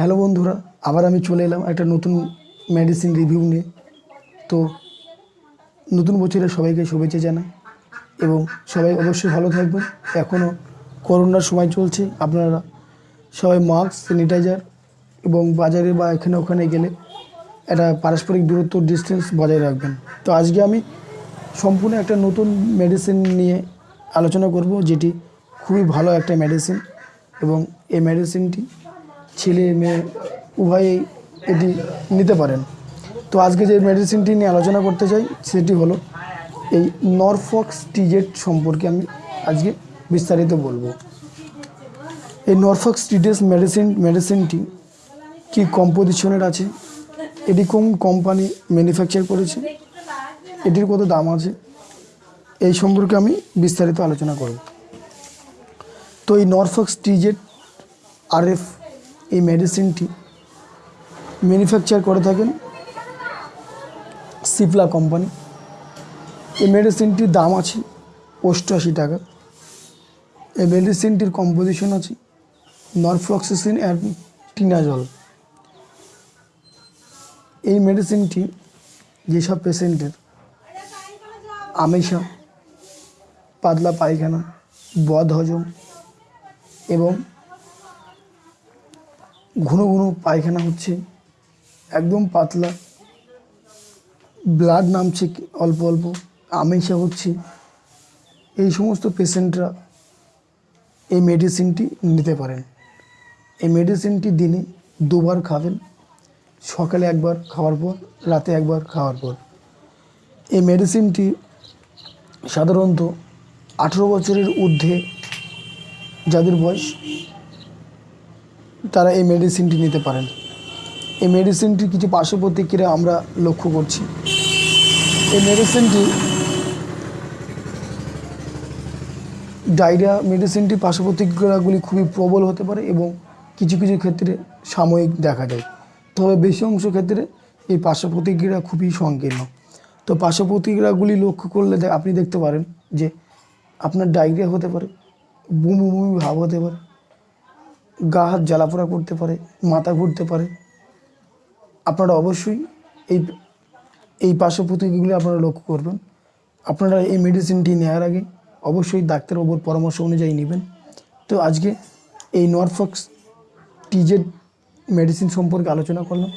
Hello বন্ধুরা, আবার আমি চলে এলাম একটা নতুন মেডিসিন রিভিউ নিয়ে। তো নতুন বছরে সবাইকে শুভেচ্ছা জানাই এবং সবাই অবশ্যই ভালো থাকবেন। এখনও করোনার সময় চলছে, আপনারা সবাই মাস্ক স্যানিটাইজার এবং বাজারে বা এখানে ওখানে গেলে একটা পারস্পরিক দূরত্ব ডিস্টেন্স বজায় রাখবেন। তো আজকে আমি সম্পূর্ণ একটা নতুন মেডিসিন নিয়ে আলোচনা করব, যেটি খুবই ভালো একটা মেডিসিন এবং এই মেডিসিনটি ছেলে, মেয়ে উভয়েই এটি নিতে পারেন। তো আজকে যে মেডিসিনটি নিয়ে আলোচনা করতে চাই, সেটি হলো এই নরফক্স টিজেট সম্পর্কে আমি আজকে বিস্তারিত বলব। এই নরফক্স টিজেস মেডিসিন মেডিসিনটি কি কম্পোজিশনের আছে? এটি কোন কোম্পানি ম্যানুফ্যাকচার করেছে? এটির কত দাম আছে? এই সম্পর্কে আমি বিস্তারিত আলোচনা করব। তো এই নরফক্স টিজেট আরএফ এই মেডিসিনটি ম্যানুফ্যাকচার করে থাকেন সিপলা কোম্পানি এই মেডিসিনটির দাম আছে অষ্টআশি টাকা। এই মেডিসিনটির কম্পোজিশন আছে নরফ্লক্সিসিন অ্যান্ড টিনাজল এই মেডিসিনটি যেসব পেশেন্টের আমেশা পাতলা পায়খানা বদ হজম এবং ঘন ঘন পায়খানা হচ্ছে, একদম পাতলা। ব্লাড নামছে অল্প অল্প আমেশা হচ্ছে। এই সমস্ত পেশেন্টরা এই মেডিসিনটি নিতে পারেন। এই মেডিসিনটি দিনে দুবার খাবেন, সকালে একবার খাওয়ার পর, রাতে একবার খাওয়ার পর। এই মেডিসিনটি সাধারণত আঠেরো বছরের ঊর্ধ্বে যাদের বয়স তারা এই মেডিসিনটি নিতে পারেন। এই মেডিসিনটির কিছু পার্শ্ব প্রতিক্রিয়া আমরা লক্ষ্য করছি। এই মেডিসিনটি ডায়রিয়া মেডিসিনটির পার্শ্ব প্রতিক্রিয়াগুলি খুবই প্রবল হতে পারে এবং কিছু কিছু ক্ষেত্রে সাময়িক দেখা যায় তবে বেশি অংশ ক্ষেত্রে এই পার্শ্ব প্রতিক্রিয়া খুবই সংকীর্ণ। তো পার্শ্ব প্রতিক্রিয়াগুলি লক্ষ্য করলে আপনি দেখতে পারেন যে আপনার ডায়রিয়া হতে পারে, বমি বমি ভাব হতে পারে গা হাত জ্বালাপোড়া করতে পারে, মাথা ঘুরতে পারে। আপনারা অবশ্যই এই এই পার্শ্ব প্রতিক্রিয়াগুলি আপনারা লক্ষ্য করবেন। আপনারা এই মেডিসিনটি নেওয়ার আগে অবশ্যই ডাক্তারবাবুর পরামর্শ অনুযায়ী নেবেন। তো আজকে এই নরফক্স টিজেড মেডিসিন সম্পর্কে আলোচনা করলাম।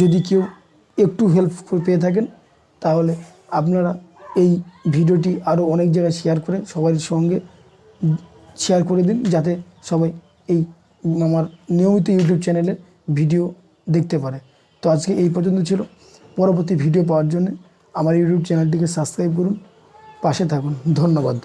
যদি কেউ একটু হেল্প পেয়ে থাকেন, তাহলে আপনারা এই ভিডিওটি আরও অনেক জায়গায় শেয়ার করে সবার সঙ্গে শেয়ার করে দিন, যাতে সবাই এই আমার নিয়মিত ইউটিউব চ্যানেলে ভিডিও দেখতে পারে। তো আজকে এই পর্যন্ত ছিল। পরবর্তী ভিডিও পাওয়ার জন্য আমার ইউটিউব চ্যানেলটিকে সাবস্ক্রাইব করুন, পাশে থাকুন। ধন্যবাদ।